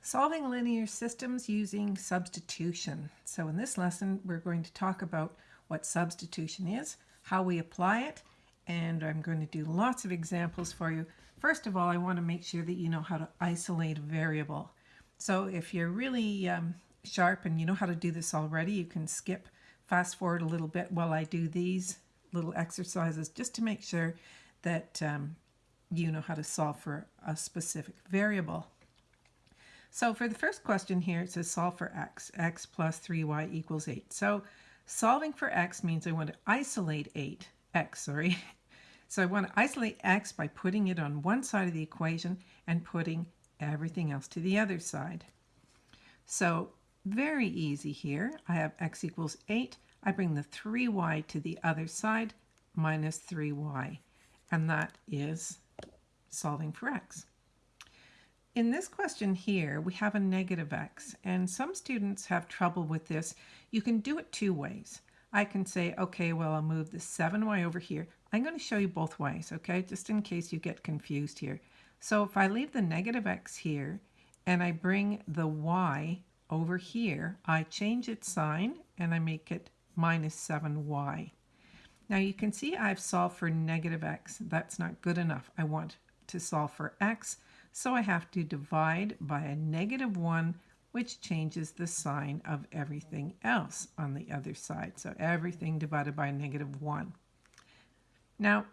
Solving linear systems using substitution. So in this lesson, we're going to talk about what substitution is, how we apply it, and I'm going to do lots of examples for you. First of all, I want to make sure that you know how to isolate a variable. So if you're really um, sharp and you know how to do this already, you can skip fast forward a little bit while I do these little exercises just to make sure that um, you know how to solve for a specific variable. So for the first question here, it says solve for x. x plus 3y equals 8. So solving for x means I want to isolate 8, x, sorry. So I want to isolate x by putting it on one side of the equation and putting everything else to the other side. So very easy here. I have x equals 8. I bring the 3y to the other side minus 3y. And that is solving for x. In this question here, we have a negative x, and some students have trouble with this. You can do it two ways. I can say, okay, well, I'll move the 7y over here. I'm going to show you both ways, okay, just in case you get confused here. So if I leave the negative x here and I bring the y over here, I change its sign and I make it minus 7y. Now you can see I've solved for negative x. That's not good enough. I want to solve for x. So I have to divide by a negative 1, which changes the sign of everything else on the other side. So everything divided by negative 1. Now,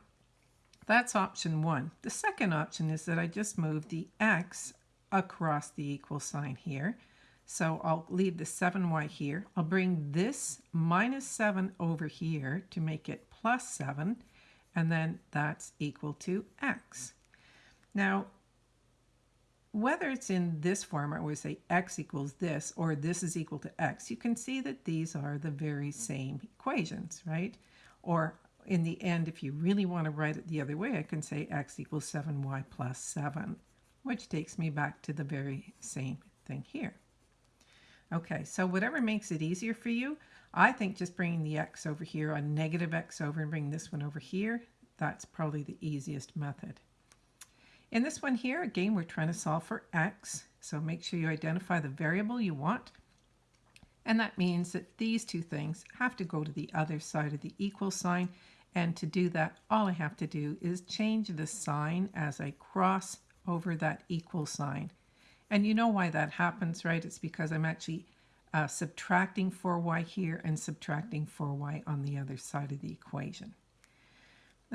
that's option 1. The second option is that I just move the x across the equal sign here. So I'll leave the 7y here. I'll bring this minus 7 over here to make it plus 7, and then that's equal to x. Now, whether it's in this form, or we say x equals this, or this is equal to x, you can see that these are the very same equations, right? Or in the end, if you really want to write it the other way, I can say x equals 7y plus 7, which takes me back to the very same thing here. Okay, so whatever makes it easier for you, I think just bringing the x over here, a negative x over, and bring this one over here, that's probably the easiest method. In this one here, again, we're trying to solve for x. So make sure you identify the variable you want. And that means that these two things have to go to the other side of the equal sign. And to do that, all I have to do is change the sign as I cross over that equal sign. And you know why that happens, right? It's because I'm actually uh, subtracting 4y here and subtracting 4y on the other side of the equation.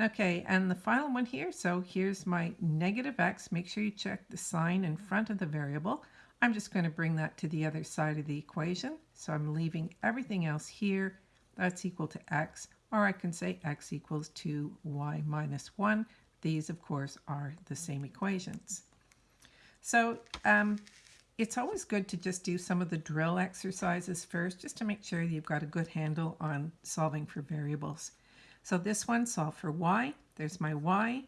Okay, and the final one here, so here's my negative x. Make sure you check the sign in front of the variable. I'm just going to bring that to the other side of the equation. So I'm leaving everything else here. That's equal to x, or I can say x equals 2y minus 1. These, of course, are the same equations. So um, it's always good to just do some of the drill exercises first, just to make sure you've got a good handle on solving for variables. So this one, solve for y. There's my y.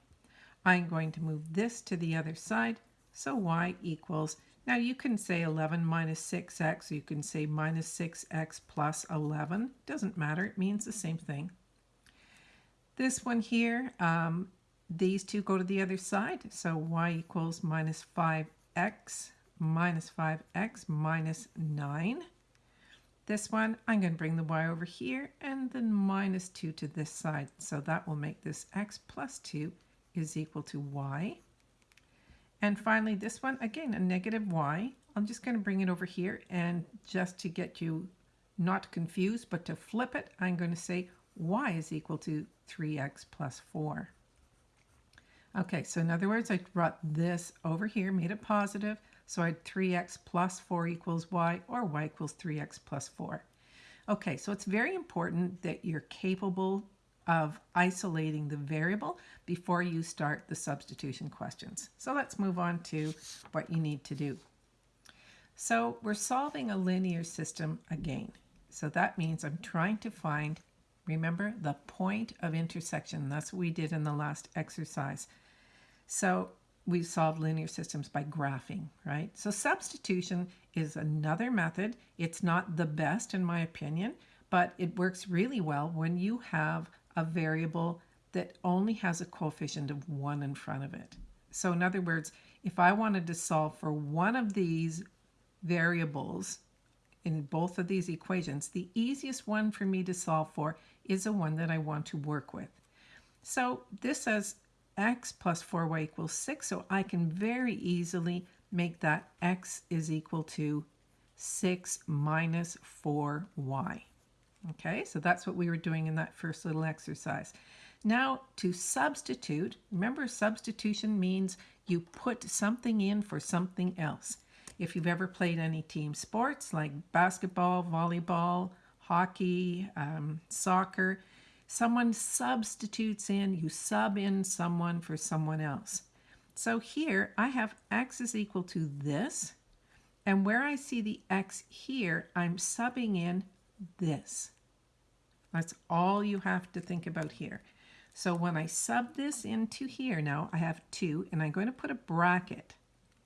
I'm going to move this to the other side. So y equals, now you can say 11 minus 6x, or you can say minus 6x plus 11. Doesn't matter, it means the same thing. This one here, um, these two go to the other side. So y equals minus 5x minus 5x minus 9. This one, I'm going to bring the y over here and then minus 2 to this side. So that will make this x plus 2 is equal to y. And finally, this one, again, a negative y. I'm just going to bring it over here and just to get you not confused, but to flip it, I'm going to say y is equal to 3x plus 4. Okay, so in other words, I brought this over here, made it positive, so I had 3x plus 4 equals y, or y equals 3x plus 4. Okay, so it's very important that you're capable of isolating the variable before you start the substitution questions. So let's move on to what you need to do. So we're solving a linear system again. So that means I'm trying to find, remember, the point of intersection. That's what we did in the last exercise. So we solve linear systems by graphing, right? So substitution is another method. It's not the best in my opinion, but it works really well when you have a variable that only has a coefficient of 1 in front of it. So in other words, if I wanted to solve for one of these variables in both of these equations, the easiest one for me to solve for is the one that I want to work with. So this says x plus 4y equals 6, so I can very easily make that x is equal to 6 minus 4y. Okay, so that's what we were doing in that first little exercise. Now to substitute, remember substitution means you put something in for something else. If you've ever played any team sports like basketball, volleyball, hockey, um, soccer, someone substitutes in, you sub in someone for someone else. So here I have x is equal to this, and where I see the x here, I'm subbing in this. That's all you have to think about here. So when I sub this into here now, I have 2, and I'm going to put a bracket.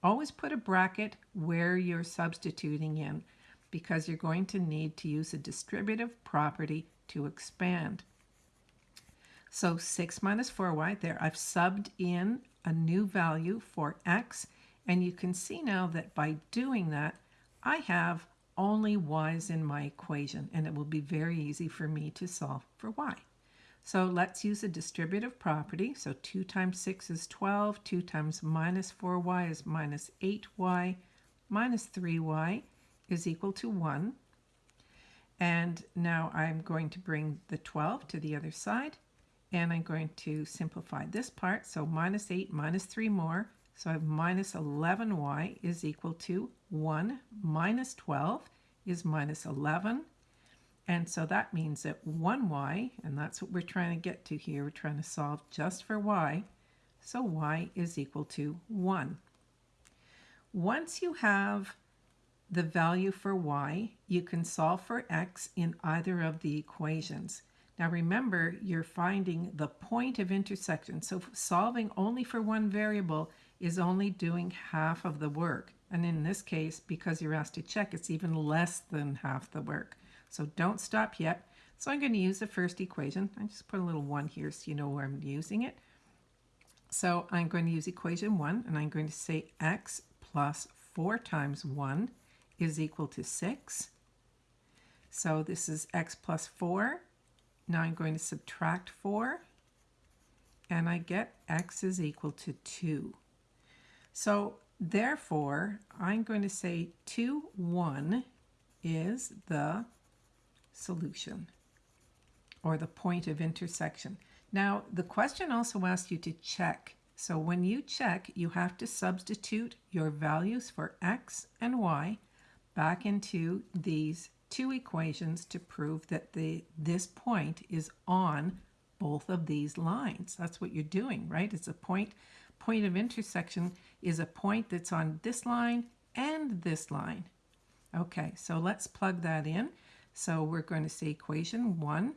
Always put a bracket where you're substituting in because you're going to need to use a distributive property to expand. So 6 minus 4y, there I've subbed in a new value for x, and you can see now that by doing that, I have only y's in my equation, and it will be very easy for me to solve for y. So let's use a distributive property. So 2 times 6 is 12. 2 times minus 4y is minus 8y. Minus 3y is equal to 1. And now I'm going to bring the 12 to the other side. And I'm going to simplify this part. So minus 8 minus 3 more. So I have minus 11y is equal to 1 minus 12 is minus 11 and so that means that 1y, and that's what we're trying to get to here, we're trying to solve just for y, so y is equal to 1. Once you have the value for y, you can solve for x in either of the equations. Now remember, you're finding the point of intersection, so solving only for one variable is only doing half of the work. And in this case, because you're asked to check, it's even less than half the work. So don't stop yet. So I'm going to use the first equation. I just put a little 1 here so you know where I'm using it. So I'm going to use equation 1, and I'm going to say x plus 4 times 1 is equal to 6. So this is x plus 4. Now I'm going to subtract 4, and I get x is equal to 2. So therefore, I'm going to say 2, 1 is the solution or the point of intersection. Now, the question also asks you to check. So when you check, you have to substitute your values for x and y back into these two equations to prove that the this point is on both of these lines. That's what you're doing, right? It's a point point of intersection is a point that's on this line and this line. Okay, so let's plug that in. So we're going to say equation 1,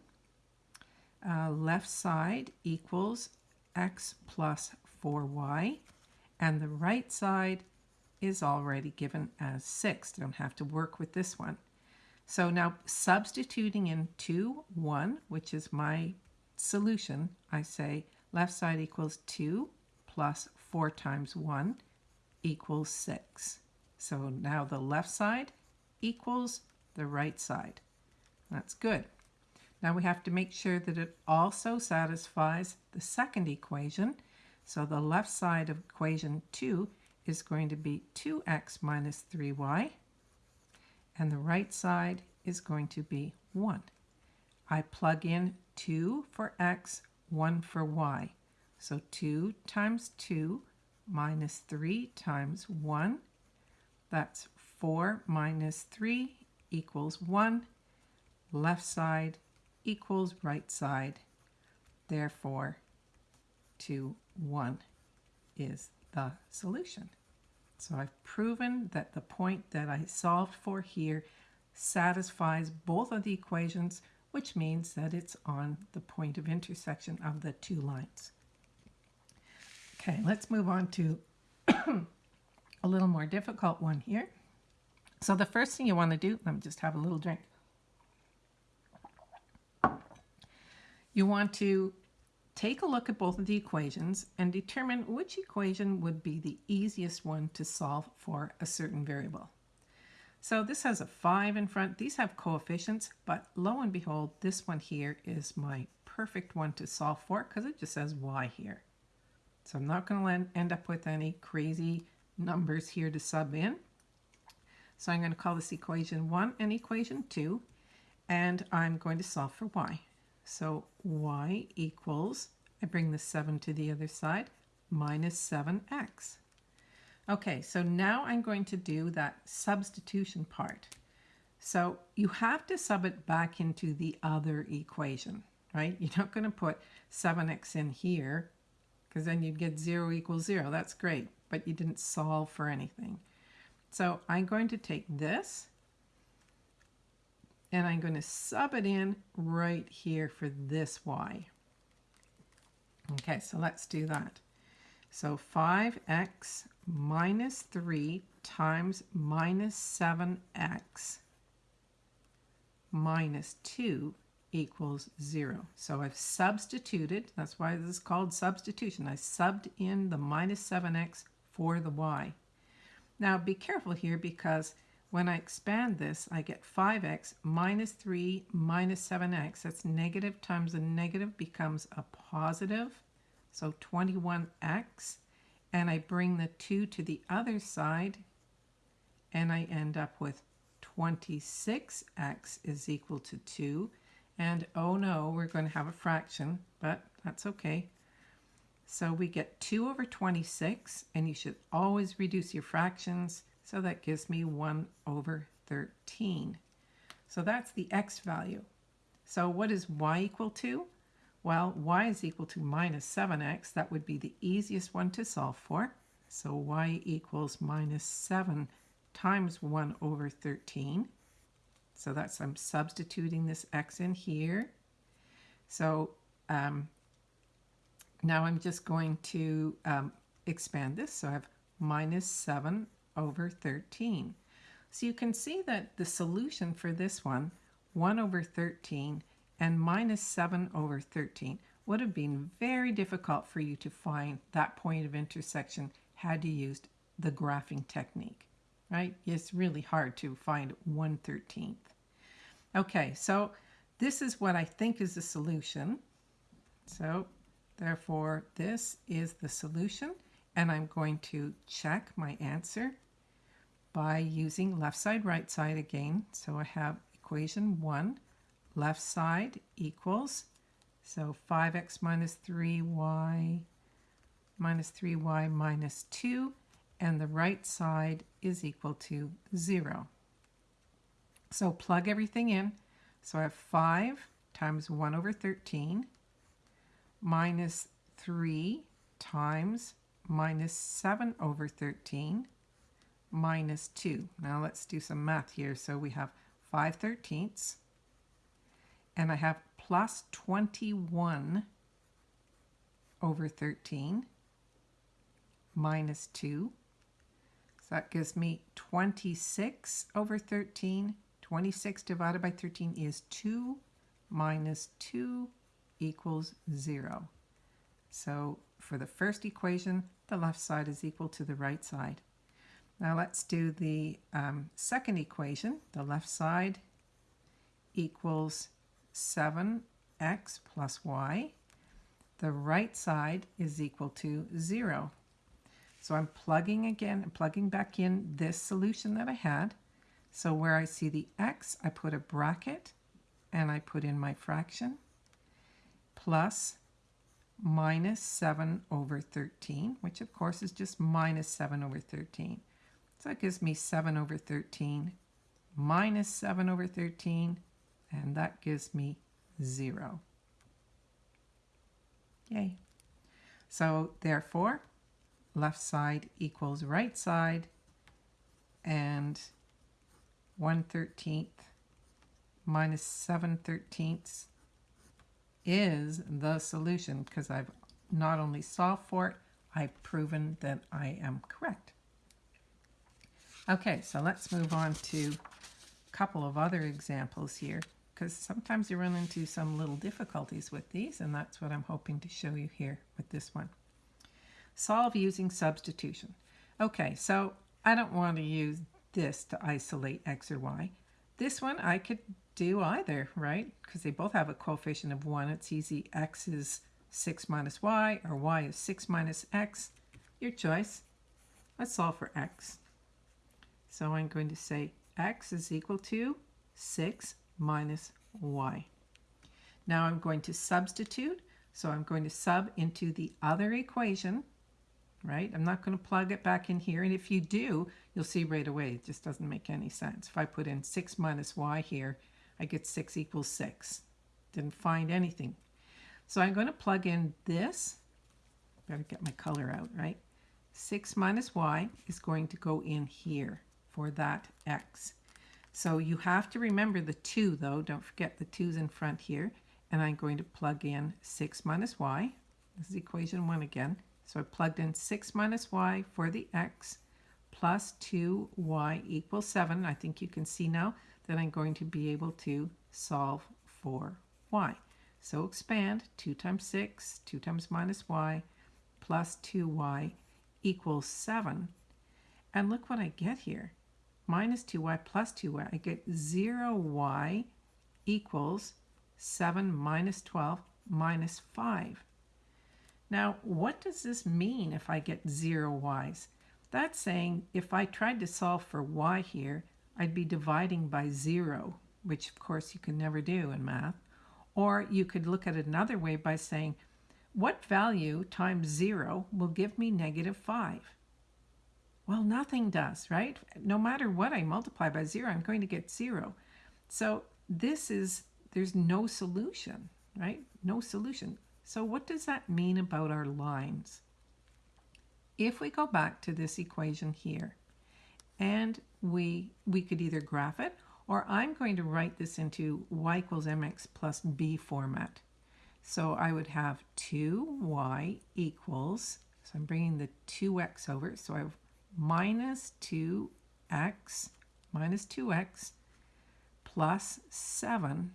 uh, left side equals x plus 4y, and the right side is already given as 6. Don't have to work with this one. So now substituting in 2, 1, which is my solution, I say left side equals 2 plus 4 times 1 equals 6. So now the left side equals the right side. That's good. Now we have to make sure that it also satisfies the second equation. So the left side of equation 2 is going to be 2x minus 3y, and the right side is going to be 1. I plug in 2 for x, 1 for y. So 2 times 2 minus 3 times 1, that's 4 minus 3 equals 1 left side equals right side. Therefore, 2, 1 is the solution. So I've proven that the point that I solved for here satisfies both of the equations, which means that it's on the point of intersection of the two lines. Okay, let's move on to a little more difficult one here. So the first thing you want to do, let me just have a little drink. You want to take a look at both of the equations and determine which equation would be the easiest one to solve for a certain variable. So this has a 5 in front. These have coefficients, but lo and behold, this one here is my perfect one to solve for because it just says y here. So I'm not going to end up with any crazy numbers here to sub in. So I'm going to call this equation 1 and equation 2, and I'm going to solve for y. So y equals, I bring the 7 to the other side, minus 7x. Okay, so now I'm going to do that substitution part. So you have to sub it back into the other equation, right? You're not going to put 7x in here because then you'd get 0 equals 0. That's great, but you didn't solve for anything. So I'm going to take this and I'm going to sub it in right here for this y. Okay, so let's do that. So 5x minus 3 times minus 7x minus 2 equals 0. So I've substituted, that's why this is called substitution. I subbed in the minus 7x for the y. Now be careful here because when I expand this, I get 5x minus 3 minus 7x. That's negative times a negative becomes a positive. So 21x. And I bring the 2 to the other side. And I end up with 26x is equal to 2. And oh no, we're going to have a fraction, but that's okay. So we get 2 over 26, and you should always reduce your fractions. So that gives me 1 over 13. So that's the x value. So what is y equal to? Well, y is equal to minus 7x. That would be the easiest one to solve for. So y equals minus 7 times 1 over 13. So that's, I'm substituting this x in here. So um, now I'm just going to um, expand this. So I have minus 7 over 13. So you can see that the solution for this one, 1 over 13 and minus 7 over 13, would have been very difficult for you to find that point of intersection had you used the graphing technique, right? It's really hard to find 1 13th. Okay, so this is what I think is the solution. So therefore, this is the solution. And I'm going to check my answer by using left side, right side again. So I have equation 1, left side equals, so 5x minus 3y minus 3y minus 2, and the right side is equal to 0. So plug everything in. So I have 5 times 1 over 13 minus 3 times minus 7 over 13 minus 2. Now let's do some math here. So we have 5 thirteenths and I have plus 21 over 13 minus 2. So that gives me 26 over 13 26 divided by 13 is 2 minus 2 equals 0. So for the first equation, the left side is equal to the right side. Now let's do the um, second equation. The left side equals 7x plus y. The right side is equal to 0. So I'm plugging again, plugging back in this solution that I had. So where I see the x, I put a bracket and I put in my fraction plus minus 7 over 13, which of course is just minus 7 over 13. So that gives me 7 over 13 minus 7 over 13, and that gives me 0. Yay. So therefore, left side equals right side, and 1 13th minus 7 13ths is the solution because I've not only solved for it, I've proven that I am correct. Okay, so let's move on to a couple of other examples here because sometimes you run into some little difficulties with these and that's what I'm hoping to show you here with this one. Solve using substitution. Okay, so I don't want to use this to isolate x or y. This one I could do either, right? Because they both have a coefficient of 1. It's easy. x is 6 minus y, or y is 6 minus x. Your choice. Let's solve for x. So I'm going to say x is equal to 6 minus y. Now I'm going to substitute. So I'm going to sub into the other equation, right? I'm not going to plug it back in here. And if you do, you'll see right away it just doesn't make any sense. If I put in 6 minus y here, I get 6 equals 6. Didn't find anything. So I'm going to plug in this. Better get my color out, right? 6 minus y is going to go in here for that x. So you have to remember the 2 though. Don't forget the 2's in front here. And I'm going to plug in 6 minus y. This is equation 1 again. So I plugged in 6 minus y for the x plus 2y equals 7. I think you can see now that I'm going to be able to solve for y. So expand 2 times 6, 2 times minus y plus 2y equals 7. And look what I get here. Minus 2y plus 2y. I get 0y equals 7 minus 12 minus 5. Now, what does this mean if I get 0 y's? That's saying if I tried to solve for y here, I'd be dividing by 0, which of course you can never do in math. Or you could look at it another way by saying, what value times 0 will give me negative 5? Well, nothing does, right? No matter what I multiply by 0, I'm going to get 0. So this is, there's no solution, right? No solution. So what does that mean about our lines? If we go back to this equation here, and we, we could either graph it, or I'm going to write this into y equals mx plus b format. So I would have 2y equals, so I'm bringing the 2x over, so I have minus 2x minus 2x plus 7.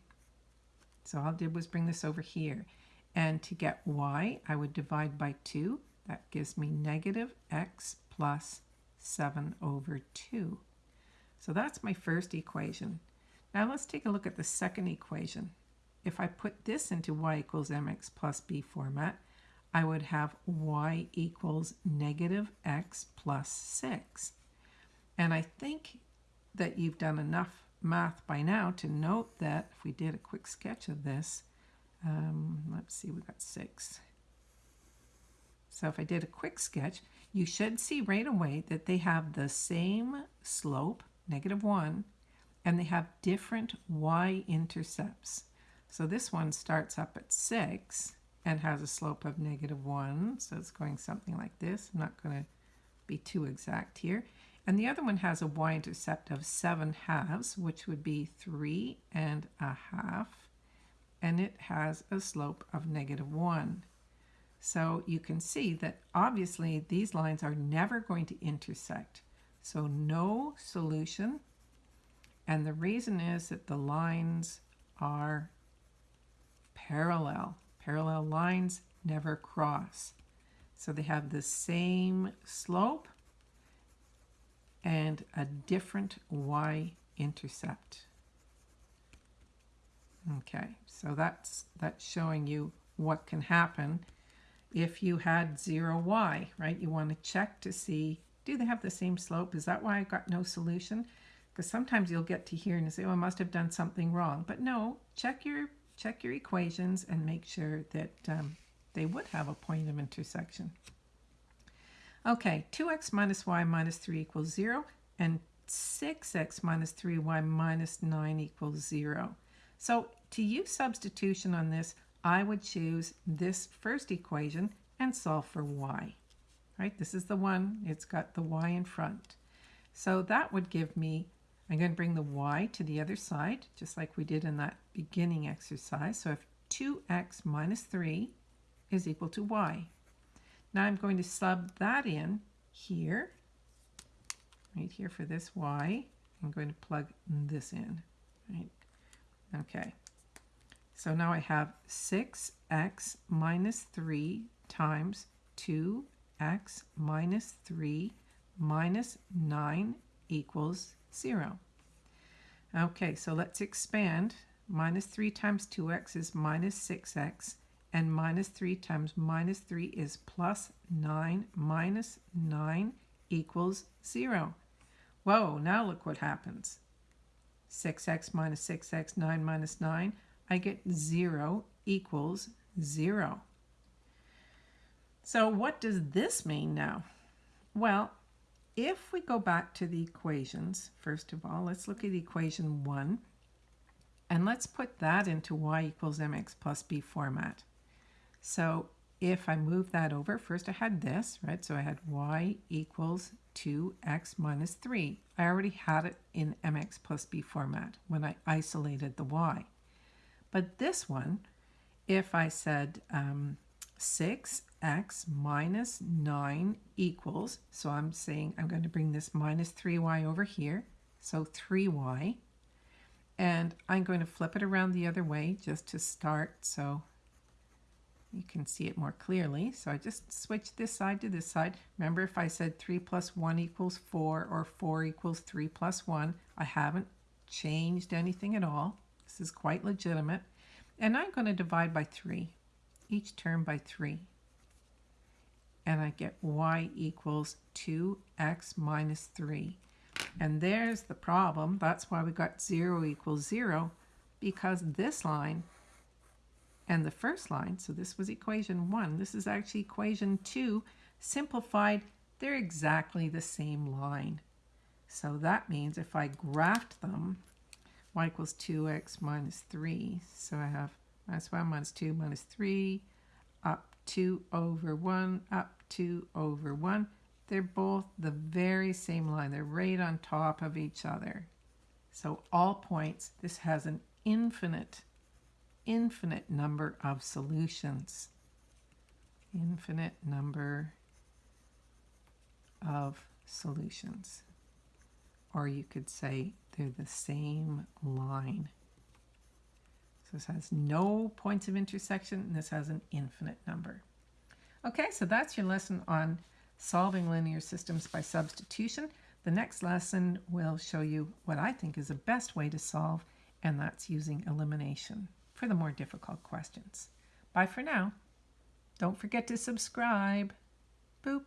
So all I did was bring this over here. And to get y, I would divide by 2. That gives me negative x plus 7 over 2. So that's my first equation. Now let's take a look at the second equation. If I put this into y equals mx plus b format, I would have y equals negative x plus 6. And I think that you've done enough math by now to note that if we did a quick sketch of this, um, let's see, we got 6. So if I did a quick sketch, you should see right away that they have the same slope, negative 1, and they have different y-intercepts. So this one starts up at 6 and has a slope of negative 1. So it's going something like this. I'm not going to be too exact here. And the other one has a y-intercept of 7 halves, which would be 3 and a half. And it has a slope of negative 1. So you can see that obviously these lines are never going to intersect. So no solution. And the reason is that the lines are parallel. Parallel lines never cross. So they have the same slope and a different y-intercept. Okay, so that's, that's showing you what can happen if you had 0y, right? You want to check to see, do they have the same slope? Is that why I got no solution? Because sometimes you'll get to here and say, oh, I must have done something wrong. But no, check your check your equations and make sure that um, they would have a point of intersection. Okay, 2x minus y minus 3 equals 0, and 6x minus 3y minus 9 equals 0. So to use substitution on this, I would choose this first equation and solve for y. Right, this is the one, it's got the y in front. So that would give me I'm going to bring the y to the other side, just like we did in that beginning exercise. So if 2x minus 3 is equal to y. Now I'm going to sub that in here, right here for this y. I'm going to plug this in, right? Okay. So now I have 6x minus 3 times 2x minus 3 minus 9 equals 0. Okay, so let's expand. Minus 3 times 2x is minus 6x, and minus 3 times minus 3 is plus 9 minus 9 equals 0. Whoa, now look what happens. 6x minus 6x, 9 minus 9, I get 0 equals 0. So what does this mean now? Well, if we go back to the equations, first of all, let's look at equation 1. And let's put that into y equals mx plus b format. So if I move that over, first I had this, right? So I had y equals 2x minus 3. I already had it in mx plus b format when I isolated the y. But this one, if I said um, 6x minus 9 equals, so I'm saying I'm going to bring this minus 3y over here, so 3y, and I'm going to flip it around the other way just to start so you can see it more clearly. So I just switch this side to this side. Remember if I said 3 plus 1 equals 4 or 4 equals 3 plus 1, I haven't changed anything at all. This is quite legitimate. And I'm going to divide by 3, each term by 3. And I get y equals 2x minus 3. And there's the problem. That's why we got 0 equals 0, because this line and the first line, so this was equation 1, this is actually equation 2, simplified, they're exactly the same line. So that means if I graphed them, y equals 2x minus 3, so I have minus 1 minus 2 minus 3, up 2 over 1, up 2 over 1. They're both the very same line. They're right on top of each other. So all points, this has an infinite infinite number of solutions. Infinite number of solutions. Or you could say they're the same line. This has no points of intersection, and this has an infinite number. Okay, so that's your lesson on solving linear systems by substitution. The next lesson will show you what I think is the best way to solve, and that's using elimination for the more difficult questions. Bye for now. Don't forget to subscribe. Boop.